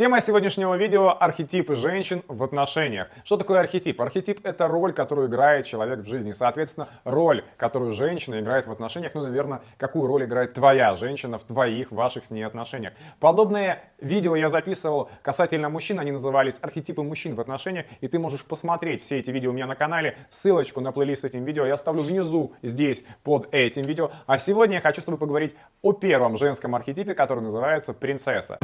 Тема сегодняшнего видео – архетипы женщин в отношениях. Что такое архетип? Архетип – это роль, которую играет человек в жизни. Соответственно, роль, которую женщина играет в отношениях, ну, наверное, какую роль играет твоя женщина в твоих, ваших с ней отношениях. Подобные видео я записывал касательно мужчин, они назывались архетипы мужчин в отношениях, и ты можешь посмотреть все эти видео у меня на канале. Ссылочку на плейлист с этим видео я оставлю внизу, здесь, под этим видео. А сегодня я хочу с тобой поговорить о первом женском архетипе, который называется принцесса.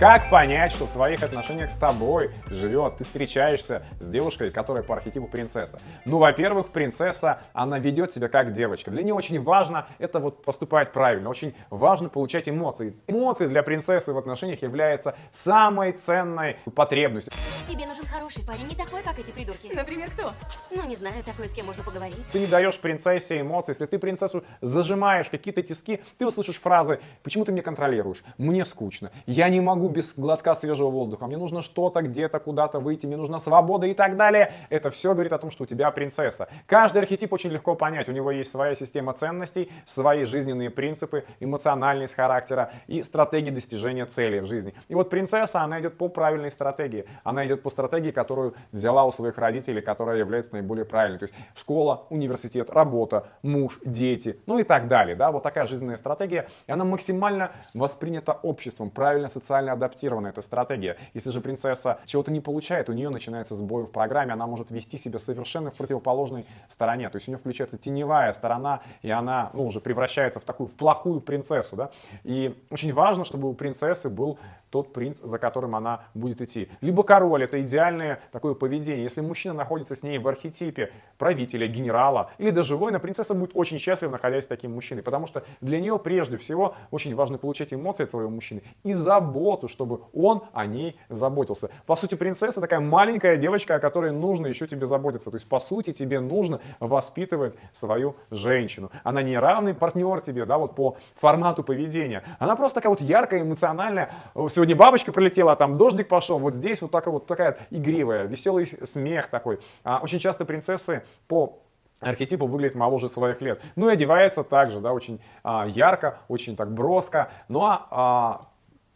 Как понять, что в твоих отношениях с тобой живет, ты встречаешься с девушкой, которая по архетипу принцесса? Ну, во-первых, принцесса, она ведет себя как девочка. Для нее очень важно это вот поступать правильно, очень важно получать эмоции. Эмоции для принцессы в отношениях являются самой ценной потребностью. Тебе нужен хороший парень, не такой, как эти придурки. Например, кто? Ну, не знаю, такой, с кем можно поговорить. Ты не даешь принцессе эмоций. Если ты принцессу зажимаешь какие-то тиски, ты услышишь фразы «Почему ты меня контролируешь? Мне скучно. Я не могу без глотка свежего воздуха. Мне нужно что-то, где-то, куда-то выйти. Мне нужна свобода и так далее». Это все говорит о том, что у тебя принцесса. Каждый архетип очень легко понять. У него есть своя система ценностей, свои жизненные принципы, эмоциональность характера и стратегии достижения целей в жизни. И вот принцесса, она идет по правильной стратегии. Она идет по стратегии, которую взяла у своих родителей, которая является наиболее правильной. То есть школа, университет, работа, муж, дети, ну и так далее. Да? Вот такая жизненная стратегия. И она максимально воспринята обществом, правильно социально адаптирована эта стратегия. Если же принцесса чего-то не получает, у нее начинается сбой в программе, она может вести себя совершенно в противоположной стороне. То есть у нее включается теневая сторона, и она ну, уже превращается в такую в плохую принцессу. Да? И очень важно, чтобы у принцессы был тот принц, за которым она будет идти. Либо король, это идеальное такое поведение. Если мужчина находится с ней в архетипе правителя, генерала или даже воина, принцесса будет очень счастлива, находясь с таким мужчиной. Потому что для нее прежде всего очень важно получать эмоции от своего мужчины и заботу, чтобы он о ней заботился. По сути, принцесса такая маленькая девочка, о которой нужно еще тебе заботиться. То есть, по сути, тебе нужно воспитывать свою женщину. Она не равный партнер тебе, да, вот по формату поведения. Она просто такая вот яркая, эмоциональная. Сегодня бабочка прилетела, а там дождик пошел. Вот здесь вот такая вот такая игривая, веселый смех такой. А очень часто принцессы по архетипу выглядит моложе своих лет. Ну и одевается также, да, очень а, ярко, очень так броско. Ну а, а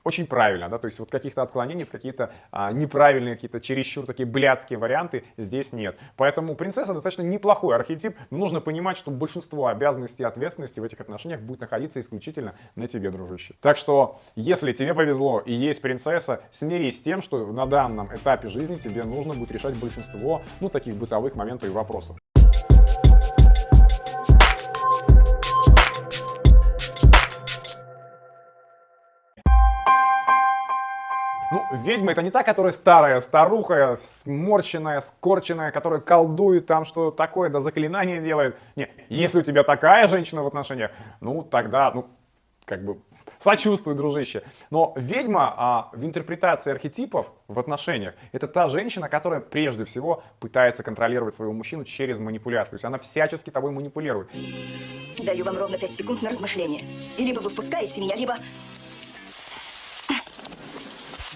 очень правильно, да, то есть вот каких-то отклонений в какие-то а, неправильные, какие-то чересчур такие блядские варианты здесь нет. Поэтому принцесса достаточно неплохой архетип, но нужно понимать, что большинство обязанностей и ответственности в этих отношениях будет находиться исключительно на тебе, дружище. Так что, если тебе повезло и есть принцесса, смирись с тем, что на данном этапе жизни тебе нужно будет решать большинство, ну, таких бытовых моментов и вопросов. Ведьма это не та, которая старая, старуха, сморщенная, скорченная, которая колдует там, что такое, да заклинание делает. Не, если у тебя такая женщина в отношениях, ну, тогда, ну, как бы, сочувствуй, дружище. Но ведьма а, в интерпретации архетипов в отношениях, это та женщина, которая прежде всего пытается контролировать своего мужчину через манипуляцию. То есть она всячески тобой манипулирует. Даю вам ровно 5 секунд на размышление. И либо вы впускаете меня, либо...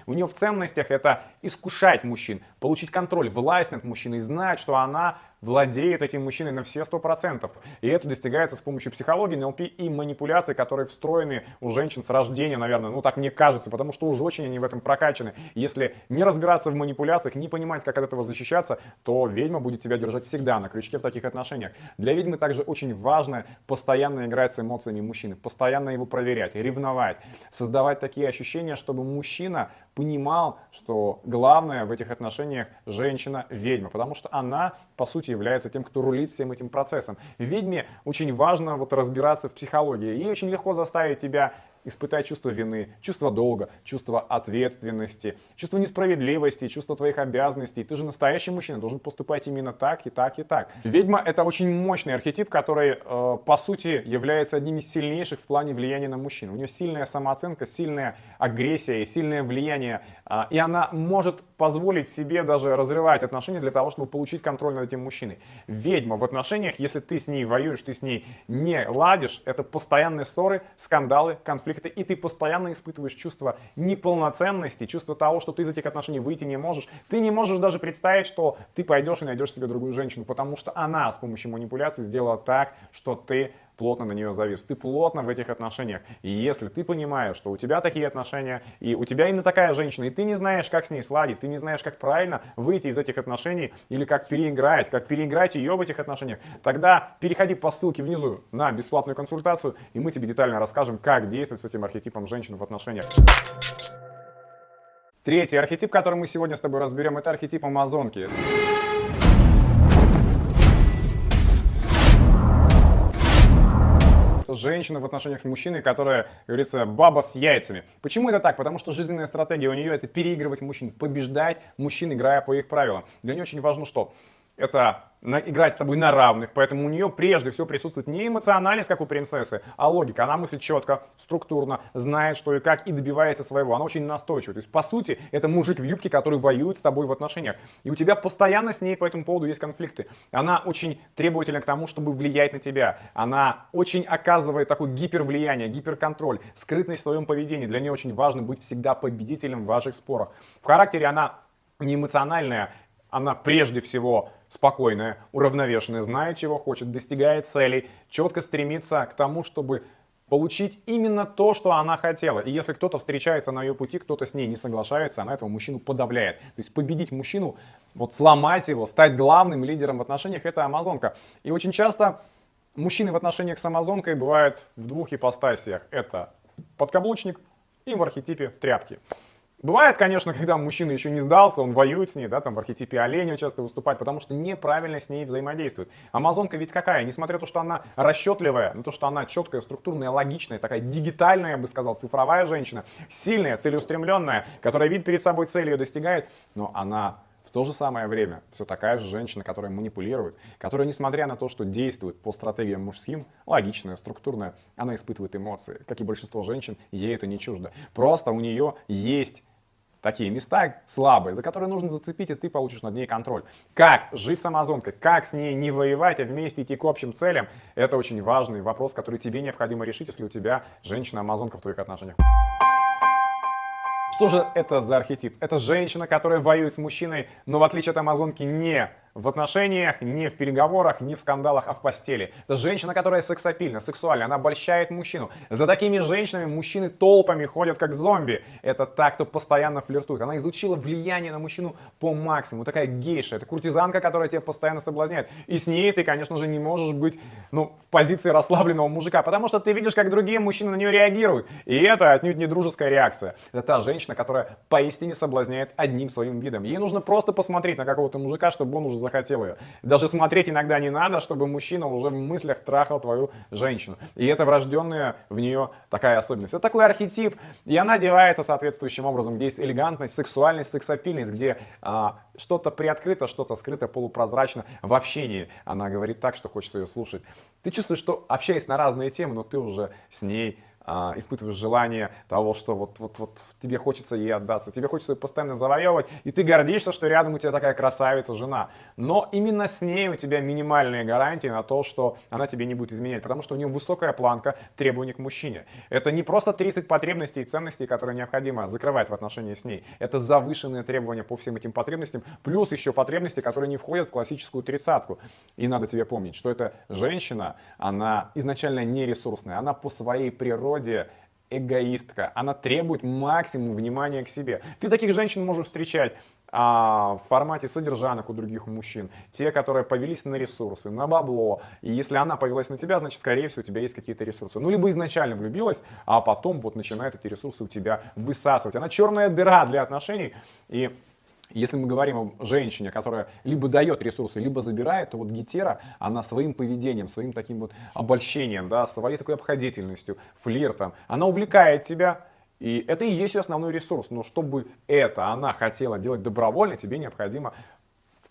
У нее в ценностях это искушать мужчин, получить контроль, власть над мужчиной, знать, что она владеет этим мужчиной на все сто процентов. И это достигается с помощью психологии, НЛП и манипуляций, которые встроены у женщин с рождения, наверное. Ну, так мне кажется, потому что уже очень они в этом прокачаны. Если не разбираться в манипуляциях, не понимать, как от этого защищаться, то ведьма будет тебя держать всегда на крючке в таких отношениях. Для ведьмы также очень важно постоянно играть с эмоциями мужчины, постоянно его проверять, ревновать, создавать такие ощущения, чтобы мужчина понимал, что главное в этих отношениях женщина-ведьма, потому что она, по сути, является тем, кто рулит всем этим процессом. Ведьме очень важно вот разбираться в психологии. Ей очень легко заставить тебя испытай чувство вины, чувство долга, чувство ответственности, чувство несправедливости, чувство твоих обязанностей. Ты же настоящий мужчина, должен поступать именно так и так и так. Ведьма это очень мощный архетип, который э, по сути является одним из сильнейших в плане влияния на мужчин. У нее сильная самооценка, сильная агрессия и сильное влияние. Э, и она может позволить себе даже разрывать отношения для того, чтобы получить контроль над этим мужчиной. Ведьма в отношениях, если ты с ней воюешь, ты с ней не ладишь, это постоянные ссоры, скандалы, конфликты, и ты постоянно испытываешь чувство неполноценности, чувство того, что ты из этих отношений выйти не можешь. Ты не можешь даже представить, что ты пойдешь и найдешь себе другую женщину, потому что она с помощью манипуляций сделала так, что ты плотно на нее завис, ты плотно в этих отношениях. И если ты понимаешь, что у тебя такие отношения, и у тебя именно такая женщина, и ты не знаешь, как с ней сладить, ты не знаешь, как правильно выйти из этих отношений, или как переиграть, как переиграть ее в этих отношениях, тогда переходи по ссылке внизу на бесплатную консультацию, и мы тебе детально расскажем, как действовать с этим архетипом женщины в отношениях. Третий архетип, который мы сегодня с тобой разберем, это архетип Амазонки. Женщина в отношениях с мужчиной, которая, как говорится, баба с яйцами. Почему это так? Потому что жизненная стратегия у нее это переигрывать мужчин, побеждать мужчин, играя по их правилам. Для нее очень важно что? Это на, играть с тобой на равных, поэтому у нее прежде всего присутствует не эмоциональность, как у принцессы, а логика. Она мыслит четко, структурно, знает, что и как, и добивается своего. Она очень настойчива. То есть, по сути, это мужик в юбке, который воюет с тобой в отношениях. И у тебя постоянно с ней по этому поводу есть конфликты. Она очень требовательна к тому, чтобы влиять на тебя. Она очень оказывает такое гипервлияние, гиперконтроль, скрытность в своем поведении. Для нее очень важно быть всегда победителем в ваших спорах. В характере она не эмоциональная, она прежде всего спокойная, уравновешенная, знает, чего хочет, достигает целей, четко стремится к тому, чтобы получить именно то, что она хотела. И если кто-то встречается на ее пути, кто-то с ней не соглашается, она этого мужчину подавляет. То есть победить мужчину, вот сломать его, стать главным лидером в отношениях, это амазонка. И очень часто мужчины в отношениях с амазонкой бывают в двух ипостасиях. Это подкаблучник и в архетипе тряпки. Бывает, конечно, когда мужчина еще не сдался, он воюет с ней, да, там в архетипе оленя часто выступает, потому что неправильно с ней взаимодействует. Амазонка ведь какая? Несмотря на то, что она расчетливая, на то, что она четкая, структурная, логичная, такая дигитальная, я бы сказал, цифровая женщина, сильная, целеустремленная, которая видит перед собой цель, ее достигает, но она в то же самое время все такая же женщина, которая манипулирует, которая, несмотря на то, что действует по стратегиям мужским, логичная, структурная, она испытывает эмоции. Как и большинство женщин, ей это не чуждо. Просто у нее есть такие места слабые, за которые нужно зацепить, и ты получишь над ней контроль. Как жить с Амазонкой, как с ней не воевать, а вместе идти к общим целям, это очень важный вопрос, который тебе необходимо решить, если у тебя женщина-амазонка в твоих отношениях. Что же это за архетип? Это женщина, которая воюет с мужчиной, но в отличие от амазонки не в отношениях, не в переговорах, не в скандалах, а в постели. Это женщина, которая сексапильна, сексуальна, она обольщает мужчину. За такими женщинами мужчины толпами ходят как зомби. Это та, кто постоянно флиртует. Она изучила влияние на мужчину по максимуму. Такая гейша, это куртизанка, которая тебя постоянно соблазняет. И с ней ты, конечно же, не можешь быть ну, в позиции расслабленного мужика, потому что ты видишь, как другие мужчины на нее реагируют. И это отнюдь не дружеская реакция. Это та женщина, которая поистине соблазняет одним своим видом. Ей нужно просто посмотреть на какого-то мужика, чтобы он уже захотел ее. Даже смотреть иногда не надо, чтобы мужчина уже в мыслях трахал твою женщину. И это врожденная в нее такая особенность. Это такой архетип, и она одевается соответствующим образом, где есть элегантность, сексуальность, сексапильность, где а, что-то приоткрыто, что-то скрыто, полупрозрачно. В общении она говорит так, что хочется ее слушать. Ты чувствуешь, что общаясь на разные темы, но ты уже с ней а, испытываешь желание того, что вот, вот, вот тебе хочется ей отдаться, тебе хочется ее постоянно завоевывать, и ты гордишься, что рядом у тебя такая красавица жена. Но именно с ней у тебя минимальные гарантии на то, что она тебе не будет изменять, потому что у нее высокая планка требований к мужчине. Это не просто 30 потребностей и ценностей, которые необходимо закрывать в отношении с ней. Это завышенные требования по всем этим потребностям, плюс еще потребности, которые не входят в классическую тридцатку. И надо тебе помнить, что эта женщина, она изначально не ресурсная, она по своей природе природе эгоистка. Она требует максимум внимания к себе. Ты таких женщин можешь встречать а, в формате содержанок у других мужчин. Те, которые повелись на ресурсы, на бабло. И если она повелась на тебя, значит, скорее всего, у тебя есть какие-то ресурсы. Ну, либо изначально влюбилась, а потом вот начинает эти ресурсы у тебя высасывать. Она черная дыра для отношений. И если мы говорим о женщине, которая либо дает ресурсы, либо забирает, то вот гетера, она своим поведением, своим таким вот обольщением, да, своей такой обходительностью, флиртом, она увлекает тебя, и это и есть ее основной ресурс. Но чтобы это она хотела делать добровольно, тебе необходимо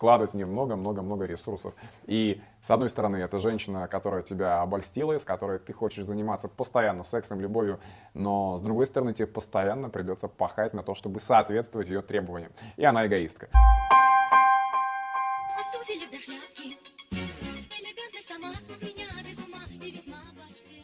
вкладывать в нее много-много-много ресурсов. И с одной стороны, это женщина, которая тебя обольстила, с которой ты хочешь заниматься постоянно сексом, любовью, но с другой стороны, тебе постоянно придется пахать на то, чтобы соответствовать ее требованиям. И она эгоистка.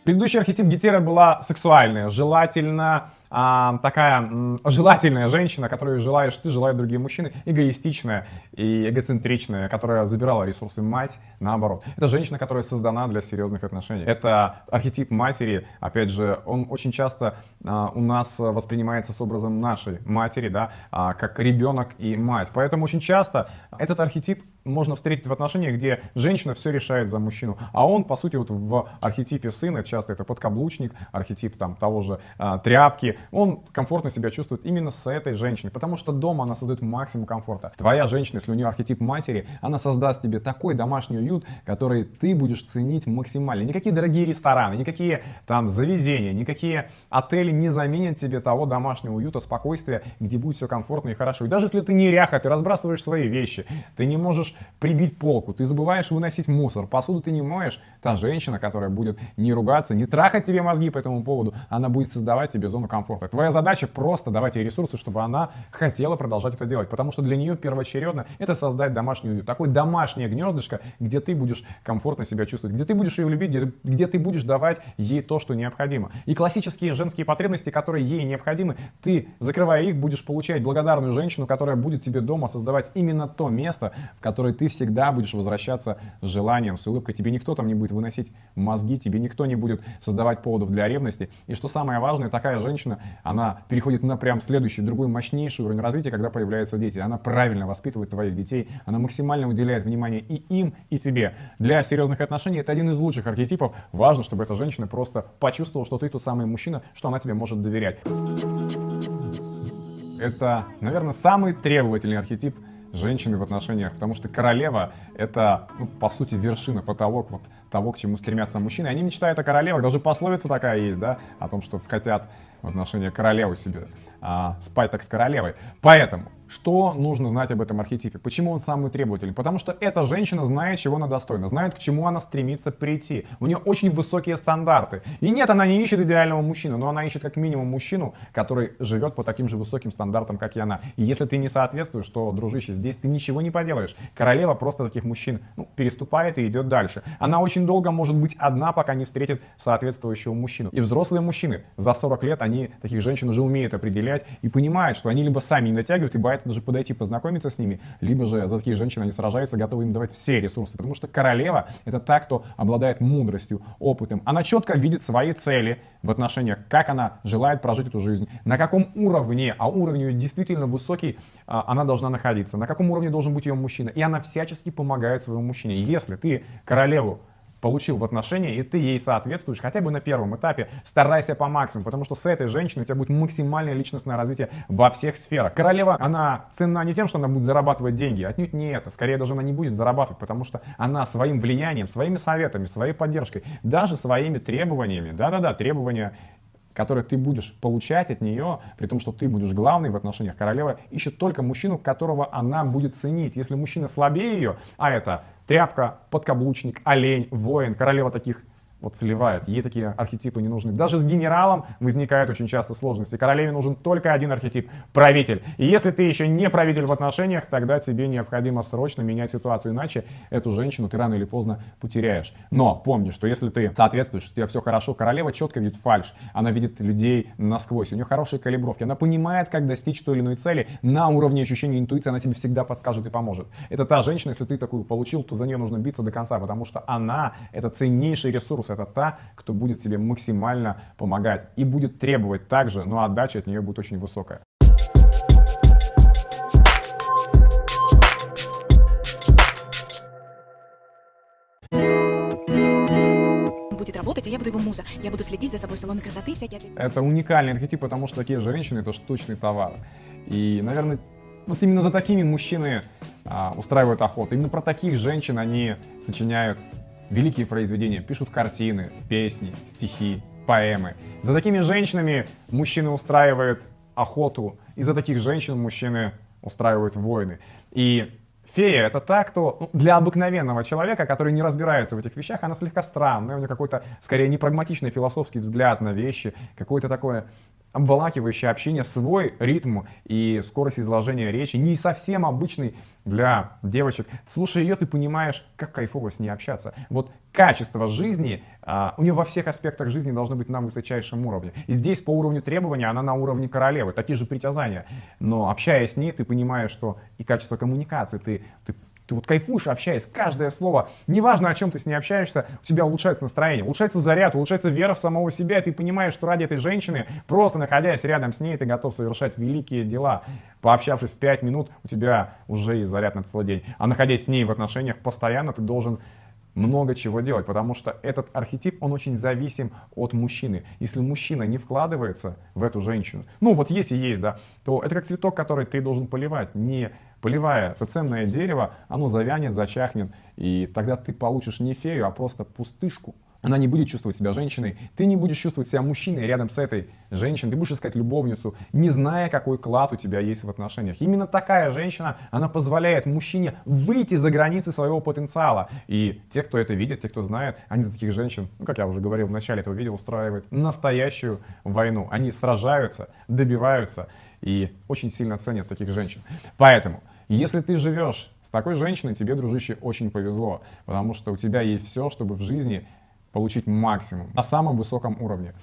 Предыдущий архетип Гетера была сексуальная, желательно а, такая м, желательная женщина, которую желаешь ты, желают другие мужчины, эгоистичная и эгоцентричная, которая забирала ресурсы мать, наоборот. Это женщина, которая создана для серьезных отношений. Это архетип матери, опять же, он очень часто а, у нас воспринимается с образом нашей матери, да, а, как ребенок и мать. Поэтому очень часто этот архетип можно встретить в отношениях, где женщина все решает за мужчину, а он, по сути, вот в архетипе сына, часто это подкаблучник, архетип там того же а, тряпки, он комфортно себя чувствует именно с этой женщиной, потому что дома она создает максимум комфорта. Твоя женщина, если у нее архетип матери, она создаст тебе такой домашний уют, который ты будешь ценить максимально. Никакие дорогие рестораны, никакие там заведения, никакие отели не заменят тебе того домашнего уюта, спокойствия, где будет все комфортно и хорошо. И даже если ты неряха, ты разбрасываешь свои вещи, ты не можешь прибить полку, ты забываешь выносить мусор, посуду ты не моешь, та женщина, которая будет не ругаться, не трахать тебе мозги по этому поводу, она будет создавать тебе зону комфорта. Твоя задача просто давать ей ресурсы, чтобы она хотела продолжать это делать, потому что для нее первоочередно это создать домашний уют, такое домашнее гнездышко, где ты будешь комфортно себя чувствовать, где ты будешь ее любить, где, где ты будешь давать ей то, что необходимо. И классические женские потребности, которые ей необходимы, ты, закрывая их, будешь получать благодарную женщину, которая будет тебе дома создавать именно то место, в которое ты всегда будешь возвращаться с желанием, с улыбкой. Тебе никто там не будет выносить мозги, тебе никто не будет создавать поводов для ревности. И что самое важное, такая женщина, она переходит на прям следующий, другой мощнейший уровень развития, когда появляются дети. Она правильно воспитывает твоих детей, она максимально уделяет внимание и им, и тебе. Для серьезных отношений это один из лучших архетипов. Важно, чтобы эта женщина просто почувствовала, что ты тот самый мужчина, что она тебе может доверять. Это, наверное, самый требовательный архетип женщины в отношениях, потому что королева — это, ну, по сути, вершина, потолок вот того, к чему стремятся мужчины. Они мечтают о королевах, даже пословица такая есть, да, о том, что хотят в отношении королевы себе а, спать так с королевой. Поэтому что нужно знать об этом архетипе? Почему он самый требовательный? Потому что эта женщина знает, чего она достойна, знает, к чему она стремится прийти. У нее очень высокие стандарты. И нет, она не ищет идеального мужчину, но она ищет как минимум мужчину, который живет по таким же высоким стандартам, как и она. И если ты не соответствуешь, то, дружище, здесь ты ничего не поделаешь. Королева просто таких мужчин ну, переступает и идет дальше. Она очень долго может быть одна, пока не встретит соответствующего мужчину. И взрослые мужчины за 40 лет, они таких женщин уже умеют определять и понимают, что они либо сами не натягивают и боятся даже подойти, познакомиться с ними, либо же за такие женщины они сражаются, готовы им давать все ресурсы. Потому что королева — это та, кто обладает мудростью, опытом. Она четко видит свои цели в отношениях, как она желает прожить эту жизнь, на каком уровне, а уровень ее действительно высокий, а, она должна находиться, на каком уровне должен быть ее мужчина. И она всячески помогает своему мужчине. Если ты королеву получил в отношения, и ты ей соответствуешь хотя бы на первом этапе, старайся по максимуму, потому что с этой женщиной у тебя будет максимальное личностное развитие во всех сферах. Королева, она ценна не тем, что она будет зарабатывать деньги, отнюдь не это, скорее даже она не будет зарабатывать, потому что она своим влиянием, своими советами, своей поддержкой, даже своими требованиями, да-да-да, требования которые ты будешь получать от нее, при том, что ты будешь главный в отношениях, королева ищет только мужчину, которого она будет ценить. Если мужчина слабее ее, а это тряпка, подкаблучник, олень, воин, королева таких вот сливает. Ей такие архетипы не нужны. Даже с генералом возникают очень часто сложности. Королеве нужен только один архетип – правитель. И если ты еще не правитель в отношениях, тогда тебе необходимо срочно менять ситуацию, иначе эту женщину ты рано или поздно потеряешь. Но помни, что если ты соответствуешь, у тебя все хорошо, королева четко видит фальш, она видит людей насквозь, у нее хорошие калибровки, она понимает, как достичь той или иной цели на уровне ощущения интуиции, она тебе всегда подскажет и поможет. Это та женщина, если ты такую получил, то за нее нужно биться до конца, потому что она – это ценнейший ресурс, ресурс, это та, кто будет тебе максимально помогать и будет требовать также, но отдача от нее будет очень высокая. будет работать, а я буду его муза. Я буду следить за собой, салоны красоты всякие. Это уникальный архетип, потому что такие женщины — это штучный товар. И, наверное, вот именно за такими мужчины а, устраивают охоту. Именно про таких женщин они сочиняют великие произведения, пишут картины, песни, стихи, поэмы. За такими женщинами мужчины устраивают охоту, и за таких женщин мужчины устраивают войны. И Фея — это та, кто ну, для обыкновенного человека, который не разбирается в этих вещах, она слегка странная, у нее какой-то, скорее, непрагматичный философский взгляд на вещи, какое-то такое обволакивающее общение, свой ритм и скорость изложения речи, не совсем обычный для девочек. Слушая ее, ты понимаешь, как кайфово с ней общаться. Вот качество жизни, а, у нее во всех аспектах жизни должно быть на высочайшем уровне. Здесь по уровню требования она на уровне королевы, такие же притязания. Но общаясь с ней, ты понимаешь, что и качество коммуникации, ты, ты ты вот кайфуешь, общаясь, каждое слово, неважно, о чем ты с ней общаешься, у тебя улучшается настроение, улучшается заряд, улучшается вера в самого себя, и ты понимаешь, что ради этой женщины, просто находясь рядом с ней, ты готов совершать великие дела. Пообщавшись 5 минут, у тебя уже есть заряд на целый день. А находясь с ней в отношениях постоянно, ты должен много чего делать, потому что этот архетип, он очень зависим от мужчины. Если мужчина не вкладывается в эту женщину, ну вот есть и есть, да, то это как цветок, который ты должен поливать, не поливая ценное дерево, оно завянет, зачахнет, и тогда ты получишь не фею, а просто пустышку. Она не будет чувствовать себя женщиной, ты не будешь чувствовать себя мужчиной рядом с этой женщиной, ты будешь искать любовницу, не зная, какой клад у тебя есть в отношениях. Именно такая женщина, она позволяет мужчине выйти за границы своего потенциала. И те, кто это видит, те, кто знает, они за таких женщин, ну, как я уже говорил в начале этого видео, устраивают настоящую войну. Они сражаются, добиваются и очень сильно ценят таких женщин. Поэтому, если ты живешь с такой женщиной, тебе, дружище, очень повезло, потому что у тебя есть все, чтобы в жизни получить максимум на самом высоком уровне.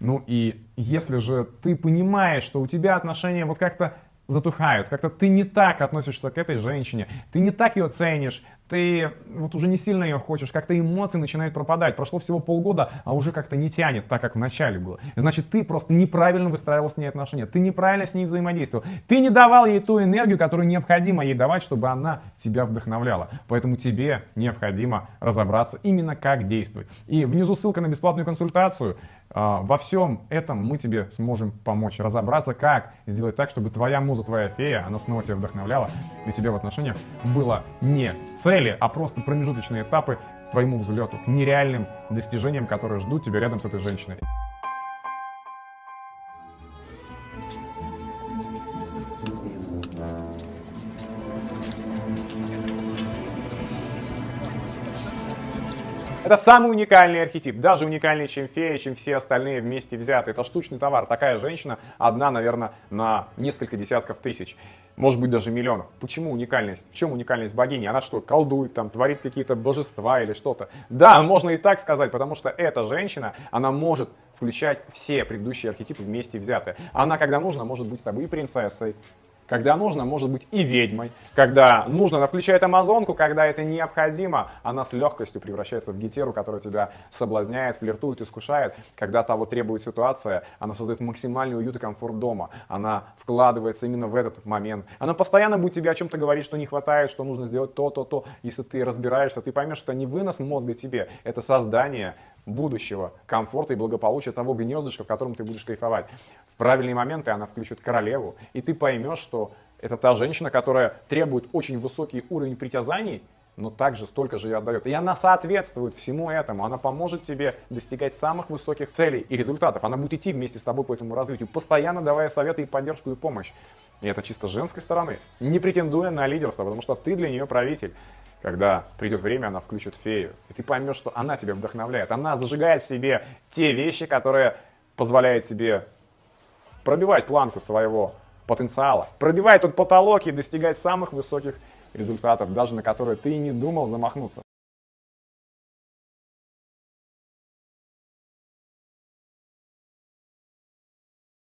Ну и если же ты понимаешь, что у тебя отношения вот как-то затухают, как-то ты не так относишься к этой женщине, ты не так ее ценишь, ты вот уже не сильно ее хочешь, как-то эмоции начинают пропадать. Прошло всего полгода, а уже как-то не тянет так, как в начале было. Значит, ты просто неправильно выстраивал с ней отношения, ты неправильно с ней взаимодействовал, ты не давал ей ту энергию, которую необходимо ей давать, чтобы она тебя вдохновляла. Поэтому тебе необходимо разобраться именно как действовать. И внизу ссылка на бесплатную консультацию. А, во всем этом мы тебе сможем помочь разобраться, как сделать так, чтобы твоя муза, твоя фея, она снова тебя вдохновляла, и у тебя в отношениях было не цели, а просто промежуточные этапы твоему взлету, к нереальным достижениям, которые ждут тебя рядом с этой женщиной. Это самый уникальный архетип, даже уникальнее, чем фея, чем все остальные вместе взятые. Это штучный товар. Такая женщина одна, наверное, на несколько десятков тысяч, может быть даже миллионов. Почему уникальность? В чем уникальность богини? Она что, колдует, там, творит какие-то божества или что-то? Да, можно и так сказать, потому что эта женщина, она может включать все предыдущие архетипы вместе взятые. Она, когда нужно, может быть с тобой и принцессой, когда нужно, может быть и ведьмой. Когда нужно, она включает амазонку. Когда это необходимо, она с легкостью превращается в гетеру, которая тебя соблазняет, флиртует, искушает. Когда того требует ситуация, она создает максимальный уют и комфорт дома. Она вкладывается именно в этот момент. Она постоянно будет тебе о чем-то говорить, что не хватает, что нужно сделать то, то, то. Если ты разбираешься, ты поймешь, что это не вынос мозга тебе, это создание будущего комфорта и благополучия того гнездышка, в котором ты будешь кайфовать. В правильные моменты она включит королеву, и ты поймешь, что это та женщина, которая требует очень высокий уровень притязаний, но также столько же и отдает. И она соответствует всему этому. Она поможет тебе достигать самых высоких целей и результатов. Она будет идти вместе с тобой по этому развитию, постоянно давая советы и поддержку и помощь. И это чисто женской стороны, не претендуя на лидерство, потому что ты для нее правитель. Когда придет время, она включит фею. И ты поймешь, что она тебя вдохновляет. Она зажигает в тебе те вещи, которые позволяют тебе пробивать планку своего потенциала, пробивать тот потолок и достигать самых высоких результатов, даже на которые ты и не думал замахнуться.